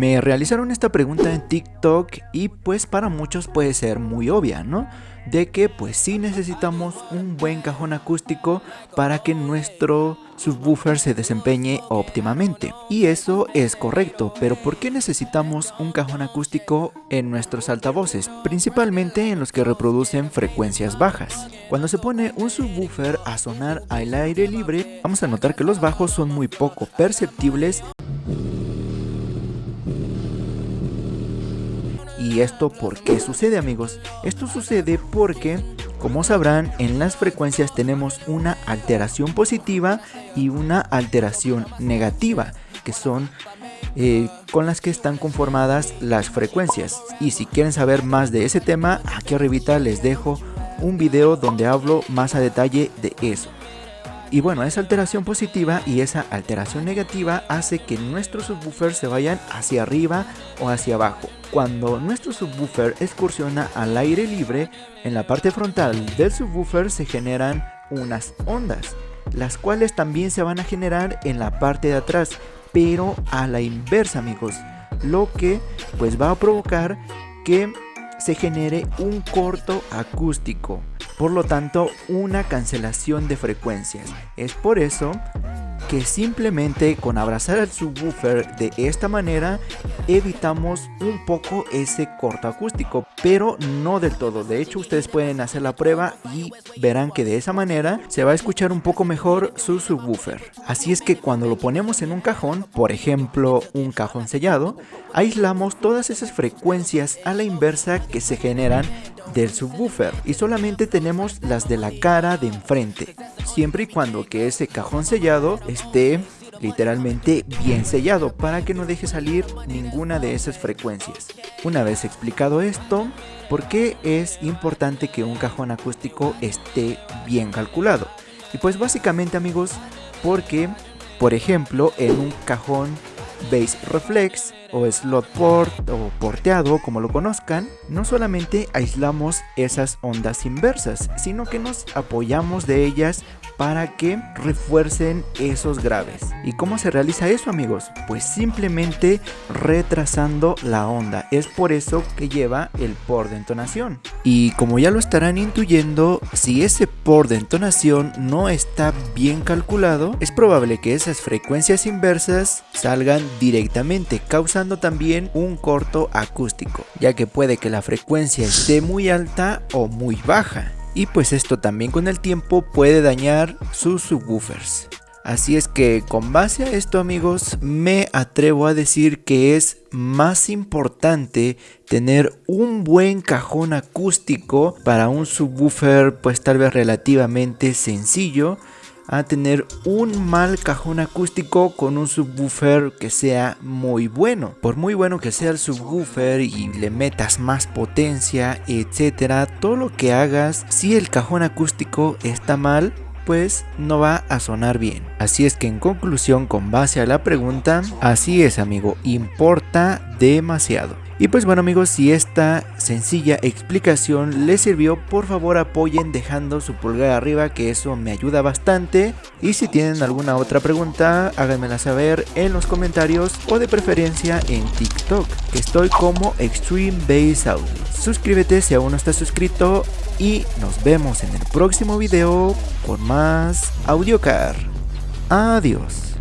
Me realizaron esta pregunta en TikTok y pues para muchos puede ser muy obvia, ¿no? De que pues sí necesitamos un buen cajón acústico para que nuestro subwoofer se desempeñe óptimamente. Y eso es correcto, pero ¿por qué necesitamos un cajón acústico en nuestros altavoces? Principalmente en los que reproducen frecuencias bajas. Cuando se pone un subwoofer a sonar al aire libre, vamos a notar que los bajos son muy poco perceptibles ¿Y esto por qué sucede amigos? Esto sucede porque, como sabrán, en las frecuencias tenemos una alteración positiva y una alteración negativa, que son eh, con las que están conformadas las frecuencias. Y si quieren saber más de ese tema, aquí arribita les dejo un video donde hablo más a detalle de eso. Y bueno, esa alteración positiva y esa alteración negativa hace que nuestros subwoofers se vayan hacia arriba o hacia abajo. Cuando nuestro subwoofer excursiona al aire libre, en la parte frontal del subwoofer se generan unas ondas, las cuales también se van a generar en la parte de atrás, pero a la inversa amigos, lo que pues va a provocar que se genere un corto acústico por lo tanto una cancelación de frecuencias. Es por eso que simplemente con abrazar al subwoofer de esta manera evitamos un poco ese corto acústico, pero no del todo. De hecho, ustedes pueden hacer la prueba y verán que de esa manera se va a escuchar un poco mejor su subwoofer. Así es que cuando lo ponemos en un cajón, por ejemplo, un cajón sellado, aislamos todas esas frecuencias a la inversa que se generan del subwoofer y solamente tenemos las de la cara de enfrente, siempre y cuando que ese cajón sellado esté literalmente bien sellado para que no deje salir ninguna de esas frecuencias. Una vez explicado esto, ¿por qué es importante que un cajón acústico esté bien calculado? Y pues básicamente amigos, porque por ejemplo en un cajón Base Reflex o Slot Port o porteado como lo conozcan, no solamente aislamos esas ondas inversas, sino que nos apoyamos de ellas para que refuercen esos graves. ¿Y cómo se realiza eso amigos? Pues simplemente retrasando la onda. Es por eso que lleva el por de entonación. Y como ya lo estarán intuyendo, si ese por de entonación no está bien calculado, es probable que esas frecuencias inversas salgan directamente, causando también un corto acústico, ya que puede que la frecuencia esté muy alta o muy baja y pues esto también con el tiempo puede dañar sus subwoofers. Así es que con base a esto amigos me atrevo a decir que es más importante tener un buen cajón acústico para un subwoofer pues tal vez relativamente sencillo a tener un mal cajón acústico con un subwoofer que sea muy bueno. Por muy bueno que sea el subwoofer y le metas más potencia, etcétera, todo lo que hagas, si el cajón acústico está mal, pues no va a sonar bien. Así es que en conclusión, con base a la pregunta, así es amigo, importa demasiado. Y pues bueno amigos, si esta sencilla explicación les sirvió, por favor apoyen dejando su pulgar arriba que eso me ayuda bastante. Y si tienen alguna otra pregunta, háganmela saber en los comentarios o de preferencia en TikTok, que estoy como Extreme Bass Audio. Suscríbete si aún no estás suscrito y nos vemos en el próximo video con más AudioCar. Adiós.